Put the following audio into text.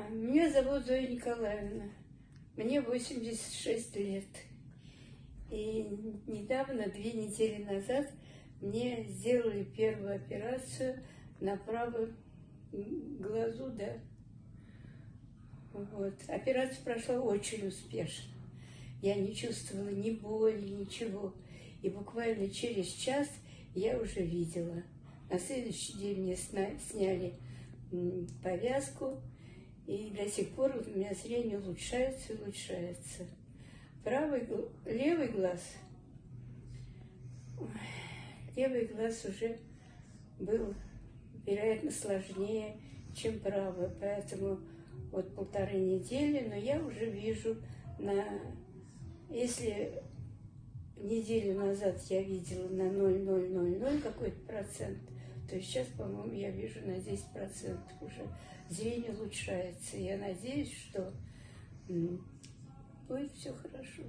А, Меня зовут Зоя Николаевна. Мне 86 лет. И недавно, две недели назад, мне сделали первую операцию на правом глазу, да. Вот. Операция прошла очень успешно. Я не чувствовала ни боли, ничего. И буквально через час я уже видела. На следующий день мне сняли повязку, и до сих пор у меня зрение улучшается и улучшается. Правый, левый глаз, левый глаз уже был, вероятно, сложнее, чем правый, поэтому вот полторы недели, но я уже вижу на, если неделю назад я видела на 0,000 какой-то процент, то сейчас, по-моему, я вижу на 10% уже зрение улучшается. Я надеюсь, что будет все хорошо.